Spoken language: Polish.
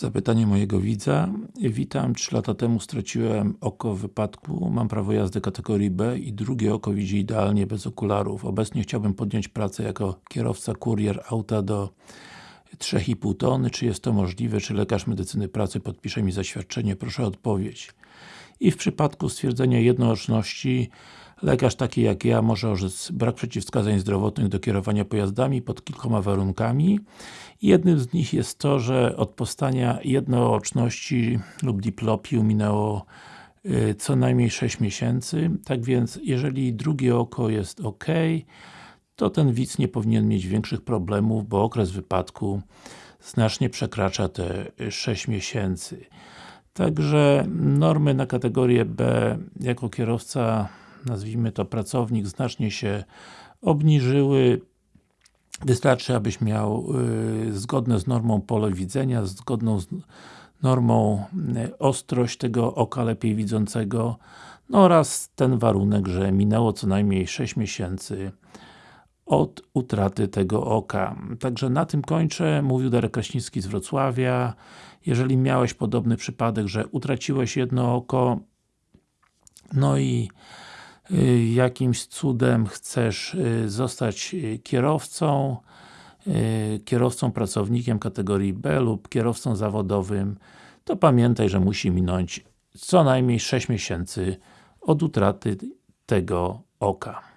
Zapytanie mojego widza. Witam, 3 lata temu straciłem oko w wypadku, mam prawo jazdy kategorii B i drugie oko widzi idealnie bez okularów. Obecnie chciałbym podjąć pracę jako kierowca kurier auta do 3,5 tony. Czy jest to możliwe? Czy lekarz medycyny pracy podpisze mi zaświadczenie? Proszę o odpowiedź. I w przypadku stwierdzenia jednooczności lekarz taki jak ja może orzec brak przeciwwskazań zdrowotnych do kierowania pojazdami pod kilkoma warunkami. Jednym z nich jest to, że od powstania jednooczności lub diplopiu minęło y, co najmniej 6 miesięcy. Tak więc, jeżeli drugie oko jest ok, to ten widz nie powinien mieć większych problemów, bo okres wypadku znacznie przekracza te 6 miesięcy. Także normy na kategorię B jako kierowca, nazwijmy to pracownik, znacznie się obniżyły. Wystarczy, abyś miał y, zgodne z normą pole widzenia, zgodną z normą y, ostrość tego oka lepiej widzącego no oraz ten warunek, że minęło co najmniej 6 miesięcy od utraty tego oka. Także na tym kończę. Mówił Darek Kraśnicki z Wrocławia. Jeżeli miałeś podobny przypadek, że utraciłeś jedno oko, no i y, jakimś cudem chcesz y, zostać y, kierowcą, kierowcą pracownikiem kategorii B lub kierowcą zawodowym, to pamiętaj, że musi minąć co najmniej 6 miesięcy od utraty tego oka.